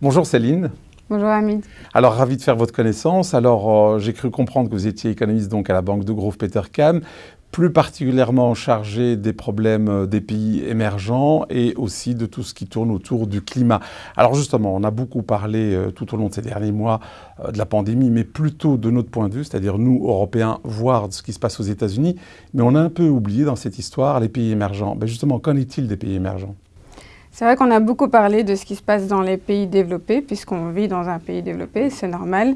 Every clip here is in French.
Bonjour Céline. Bonjour Hamid. Alors ravi de faire votre connaissance. Alors euh, j'ai cru comprendre que vous étiez économiste donc à la banque de Grove Petercam plus particulièrement chargé des problèmes euh, des pays émergents et aussi de tout ce qui tourne autour du climat. Alors justement, on a beaucoup parlé euh, tout au long de ces derniers mois euh, de la pandémie, mais plutôt de notre point de vue, c'est-à-dire nous, Européens, voir de ce qui se passe aux États-Unis, mais on a un peu oublié dans cette histoire les pays émergents. Ben justement, qu'en est-il des pays émergents? C'est vrai qu'on a beaucoup parlé de ce qui se passe dans les pays développés, puisqu'on vit dans un pays développé, c'est normal.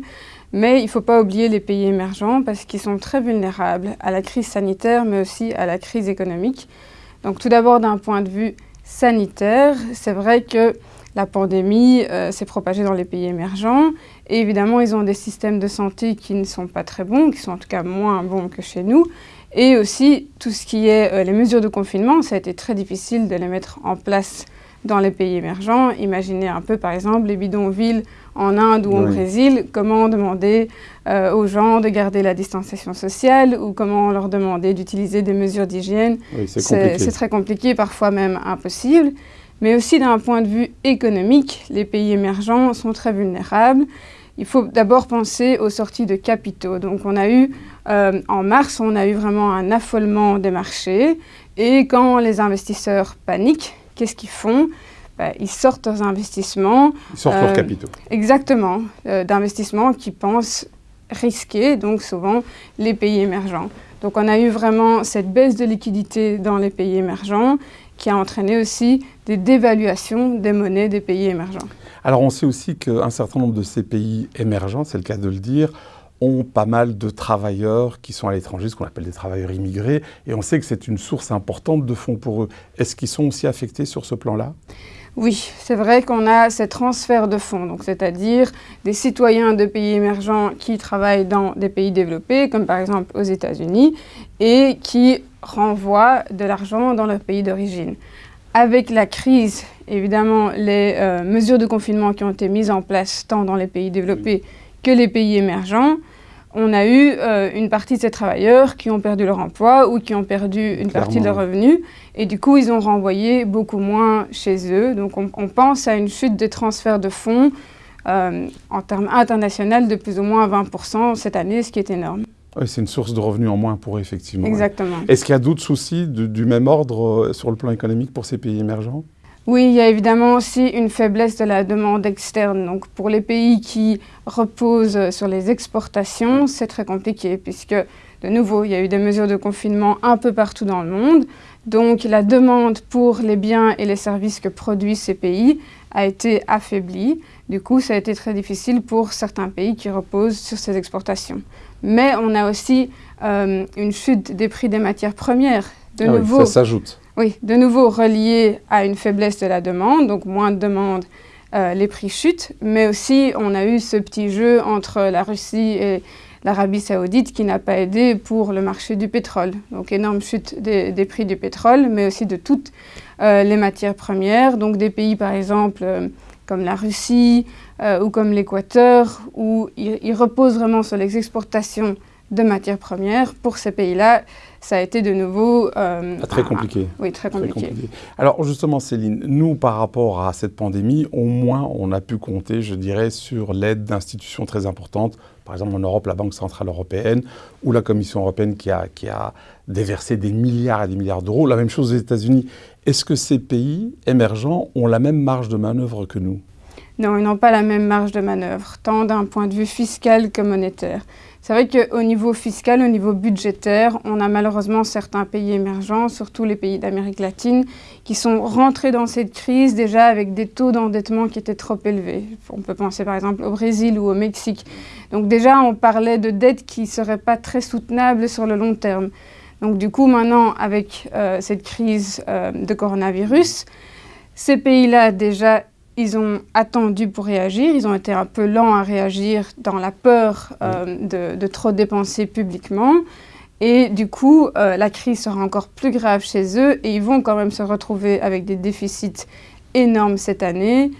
Mais il ne faut pas oublier les pays émergents parce qu'ils sont très vulnérables à la crise sanitaire, mais aussi à la crise économique. Donc tout d'abord, d'un point de vue sanitaire, c'est vrai que la pandémie euh, s'est propagée dans les pays émergents. Et évidemment, ils ont des systèmes de santé qui ne sont pas très bons, qui sont en tout cas moins bons que chez nous. Et aussi, tout ce qui est euh, les mesures de confinement, ça a été très difficile de les mettre en place dans les pays émergents. Imaginez un peu, par exemple, les bidonvilles en Inde ou au Brésil, comment demander euh, aux gens de garder la distanciation sociale ou comment leur demander d'utiliser des mesures d'hygiène? c'est très compliqué, parfois même impossible. Mais aussi d'un point de vue économique, les pays émergents sont très vulnérables. Il faut d'abord penser aux sorties de capitaux. Donc on a eu, euh, en mars, on a eu vraiment un affolement des marchés. Et quand les investisseurs paniquent, qu'est-ce qu'ils font bah, ils sortent leurs investissements. Ils sortent leurs euh, capitaux. Exactement, euh, d'investissements qui pensent risquer, donc souvent les pays émergents. Donc on a eu vraiment cette baisse de liquidité dans les pays émergents qui a entraîné aussi des dévaluations des monnaies des pays émergents. Alors on sait aussi qu'un certain nombre de ces pays émergents, c'est le cas de le dire, ont pas mal de travailleurs qui sont à l'étranger, ce qu'on appelle des travailleurs immigrés, et on sait que c'est une source importante de fonds pour eux. Est-ce qu'ils sont aussi affectés sur ce plan-là? Oui, c'est vrai qu'on a ces transferts de fonds, c'est-à-dire des citoyens de pays émergents qui travaillent dans des pays développés, comme par exemple aux États-Unis, et qui renvoient de l'argent dans leur pays d'origine. Avec la crise, évidemment, les euh, mesures de confinement qui ont été mises en place tant dans les pays développés que les pays émergents, on a eu euh, une partie de ces travailleurs qui ont perdu leur emploi ou qui ont perdu une partie de leurs revenus. Et du coup, ils ont renvoyé beaucoup moins chez eux. Donc, on, pense à une chute des transferts de fonds euh, en termes internationaux de plus ou moins 20% cette année, ce qui est énorme. Oui, c'est une source de revenus en moins pour eux, effectivement. Exactement. Est-ce qu'il y a d'autres soucis du même ordre euh, sur le plan économique pour ces pays émergents? Oui, il y a évidemment aussi une faiblesse de la demande externe. Donc pour les pays qui reposent sur les exportations, c'est très compliqué puisque, de nouveau, il y a eu des mesures de confinement un peu partout dans le monde. Donc la demande pour les biens et les services que produisent ces pays a été affaiblie. Du coup, ça a été très difficile pour certains pays qui reposent sur ces exportations. Mais on a aussi euh, une chute des prix des matières premières. De ah nouveau, ça s'ajoute. Oui, de nouveau relié à une faiblesse de la demande, donc moins de demande, euh, les prix chutent, mais aussi on a eu ce petit jeu entre la Russie et l'Arabie saoudite qui n'a pas aidé pour le marché du pétrole. Donc énorme chute des, prix du pétrole, mais aussi de toutes euh, les matières premières, donc des pays par exemple euh, comme la Russie ou comme l'Équateur, où ils reposent vraiment sur les exportations de matières premières. Pour ces pays-là, ça a été de nouveau... Euh, ah, très compliqué. oui, très compliqué. Alors justement, Céline, nous, par rapport à cette pandémie, au moins, on a pu compter, je dirais, sur l'aide d'institutions très importantes. Par exemple, en Europe, la Banque Centrale Européenne ou la Commission Européenne qui a, qui a déversé des milliards et des milliards d'euros. La même chose aux États-Unis. Est-ce que ces pays émergents ont la même marge de manœuvre que nous? Non, ils n'ont pas la même marge de manœuvre, tant d'un point de vue fiscal que monétaire. C'est vrai qu'au niveau fiscal, au niveau budgétaire, on a malheureusement certains pays émergents, surtout les pays d'Amérique latine, qui sont rentrés dans cette crise déjà avec des taux d'endettement qui étaient trop élevés. On peut penser par exemple au Brésil ou au Mexique. Donc déjà, on parlait de dettes qui ne seraient pas très soutenables sur le long terme. Donc du coup, maintenant, avec euh, cette crise euh, de coronavirus, ces pays-là déjà ils ont attendu pour réagir, ils ont été un peu lents à réagir dans la peur euh, de, trop dépenser publiquement. Et du coup, euh, la crise sera encore plus grave chez eux et ils vont quand même se retrouver avec des déficits énormes cette année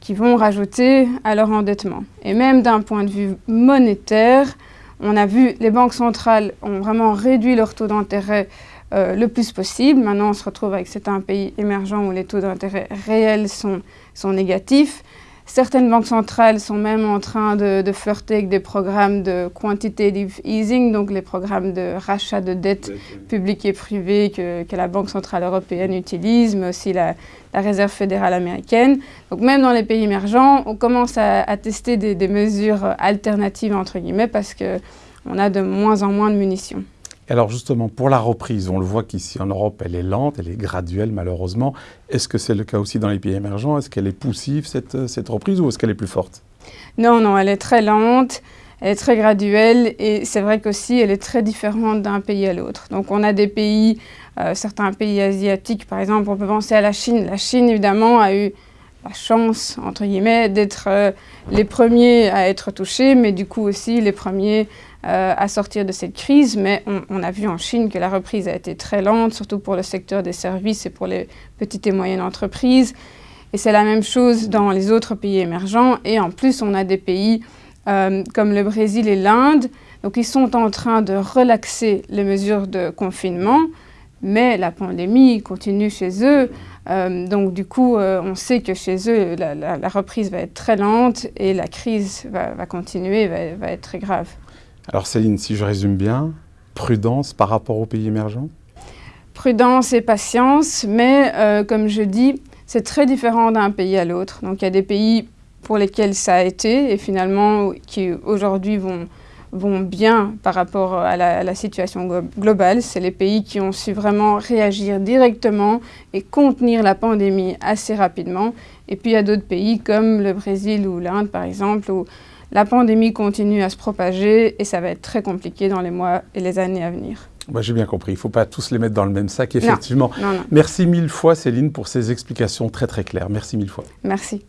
qui vont rajouter à leur endettement. Et même d'un point de vue monétaire, on a vu les banques centrales ont vraiment réduit leur taux d'intérêt euh, le plus possible. Maintenant, on se retrouve avec certains pays émergents où les taux d'intérêt réels sont, sont négatifs. Certaines banques centrales sont même en train de, de, flirter avec des programmes de quantitative easing, donc les programmes de rachat de dettes publiques et privées que, que, la Banque centrale européenne utilise, mais aussi la, la, Réserve fédérale américaine. Donc même dans les pays émergents, on commence à, à tester des, des, mesures alternatives, entre guillemets, parce qu'on a de moins en moins de munitions. Alors justement, pour la reprise, on le voit qu'ici en Europe, elle est lente, elle est graduelle malheureusement. Est-ce que c'est le cas aussi dans les pays émergents? Est-ce qu'elle est poussive, cette, cette reprise, ou est-ce qu'elle est plus forte? Non, non, elle est très lente, elle est très graduelle, et c'est vrai qu'aussi, elle est très différente d'un pays à l'autre. Donc on a des pays, euh, certains pays asiatiques, par exemple, on peut penser à la Chine. La Chine, évidemment, a eu la chance, entre guillemets, d'être euh, les premiers à être touchés, mais du coup aussi les premiers euh, à sortir de cette crise, mais on, a vu en Chine que la reprise a été très lente, surtout pour le secteur des services et pour les petites et moyennes entreprises. Et c'est la même chose dans les autres pays émergents. Et en plus, on a des pays euh, comme le Brésil et l'Inde, donc ils sont en train de relaxer les mesures de confinement, mais la pandémie continue chez eux. Euh, donc du coup, on sait que chez eux, la, reprise va être très lente et la crise va, continuer, va être très grave. Alors Céline, si je résume bien, prudence par rapport aux pays émergents? Prudence et patience, mais euh, comme je dis, c'est très différent d'un pays à l'autre. Donc il y a des pays pour lesquels ça a été et finalement qui aujourd'hui vont, vont bien par rapport à la, à la situation globale. C'est les pays qui ont su vraiment réagir directement et contenir la pandémie assez rapidement. Et puis il y a d'autres pays comme le Brésil ou l'Inde par exemple où la pandémie continue à se propager et ça va être très compliqué dans les mois et les années à venir. Bah, J'ai bien compris, il ne faut pas tous les mettre dans le même sac, effectivement. Non, non, non. Merci mille fois Céline pour ces explications très très claires. Merci mille fois. Merci.